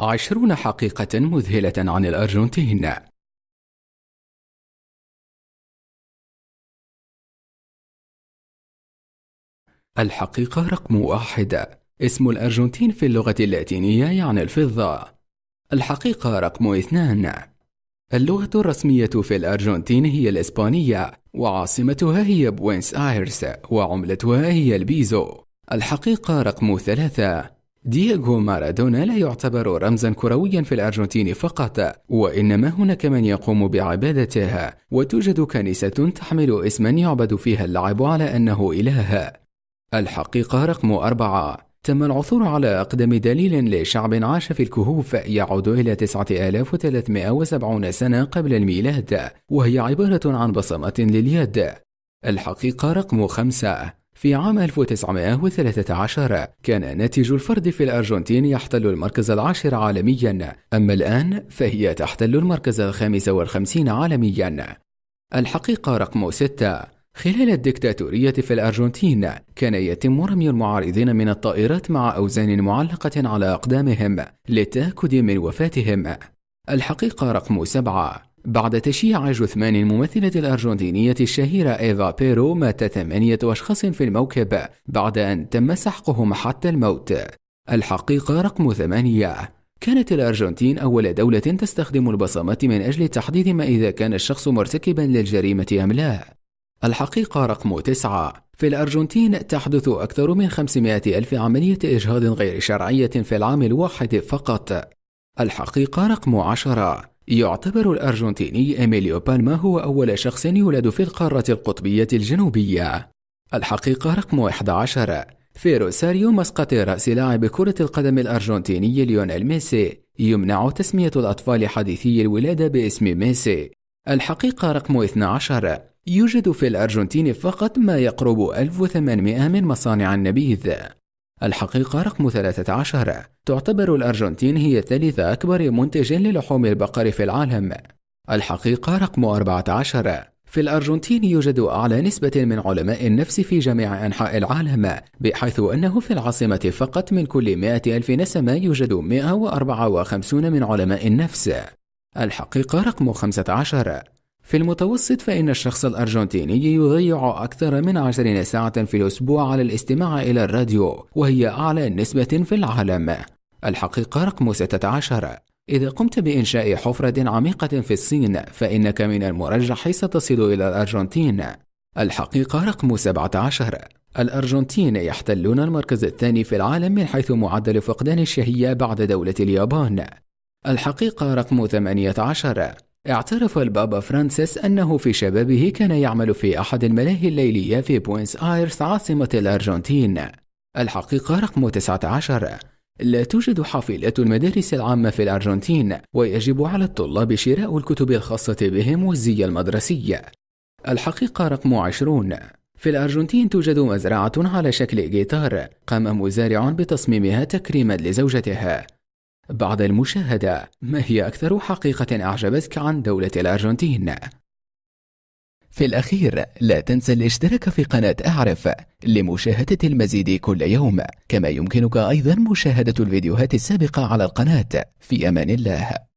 عشرون حقيقة مذهلة عن الأرجنتين. الحقيقة رقم واحد. اسم الأرجنتين في اللغة اللاتينية يعني الفضة. الحقيقة رقم اثنان. اللغة الرسمية في الأرجنتين هي الإسبانية وعاصمتها هي بوينس آيرس وعملتها هي البيزو. الحقيقة رقم ثلاثة. دييغو مارادونا لا يعتبر رمزا كرويا في الأرجنتين فقط وإنما هناك من يقوم بعبادته وتوجد كنيسة تحمل اسما يعبد فيها اللعب على أنه إله. الحقيقة رقم أربعة. تم العثور على أقدم دليل لشعب عاش في الكهوف يعود إلى 9370 سنة قبل الميلاد وهي عبارة عن بصمات لليد. الحقيقة رقم خمسة. في عام 1913 كان ناتج الفرد في الأرجنتين يحتل المركز العاشر عالميا. أما الآن فهي تحتل المركز الخامس والخمسين عالميا. الحقيقة رقم ستة. خلال الدكتاتورية في الأرجنتين كان يتم رمي المعارضين من الطائرات مع أوزان معلقة على أقدامهم للتأكد من وفاتهم. الحقيقة رقم سبعة. بعد تشييع جثمان الممثلة الأرجنتينية الشهيرة إيفا بيرو مات ثمانية أشخاص في الموكب بعد أن تم سحقهم حتى الموت. الحقيقة رقم ثمانية. كانت الأرجنتين أول دولة تستخدم البصمات من أجل تحديد ما إذا كان الشخص مرتكبا للجريمة أم لا. الحقيقة رقم تسعة. في الأرجنتين تحدث أكثر من 500 ألف عملية إجهاض غير شرعية في العام الواحد فقط. الحقيقة رقم عشرة. يعتبر الأرجنتيني إيميليو بالما هو أول شخص يولد في القارة القطبية الجنوبية. الحقيقة رقم 11 في روساريو مسقط رأس لاعب كرة القدم الأرجنتيني ليونيل ميسي. يمنع تسمية الأطفال حديثي الولادة باسم ميسي. الحقيقة رقم 12 يوجد في الأرجنتين فقط ما يقرب 1800 من مصانع النبيذ. الحقيقة رقم 13 تعتبر الأرجنتين هي ثالث أكبر منتج للحوم البقر في العالم. الحقيقة رقم 14 في الأرجنتين يوجد أعلى نسبة من علماء النفس في جميع أنحاء العالم بحيث أنه في العاصمة فقط من كل 100 ألف نسمة يوجد 154 من علماء النفس. الحقيقة رقم 15 في المتوسط فإن الشخص الأرجنتيني يضيع أكثر من عشرين ساعة في الأسبوع على الاستماع إلى الراديو وهي أعلى نسبة في العالم. الحقيقة رقم 16 إذا قمت بإنشاء حفرة عميقة في الصين فإنك من المرجح ستصل إلى الأرجنتين. الحقيقة رقم 17 الأرجنتين يحتلون المركز الثاني في العالم من حيث معدل فقدان الشهية بعد دولة اليابان. الحقيقة رقم 18 اعترف البابا فرانسيس أنه في شبابه كان يعمل في أحد الملاهي الليلية في بوينس آيرس عاصمة الأرجنتين. الحقيقة رقم 19 لا توجد حافلات المدارس العامة في الأرجنتين ويجب على الطلاب شراء الكتب الخاصة بهم والزي المدرسي. الحقيقة رقم 20 في الأرجنتين توجد مزرعة على شكل جيتار قام مزارع بتصميمها تكريما لزوجته بعد المشاهدة ما هي أكثر حقيقة أعجبتك عن دولة الأرجنتين؟ في الأخير لا تنسى الاشتراك في قناة أعرف لمشاهدة المزيد كل يوم كما يمكنك أيضا مشاهدة الفيديوهات السابقة على القناة في أمان الله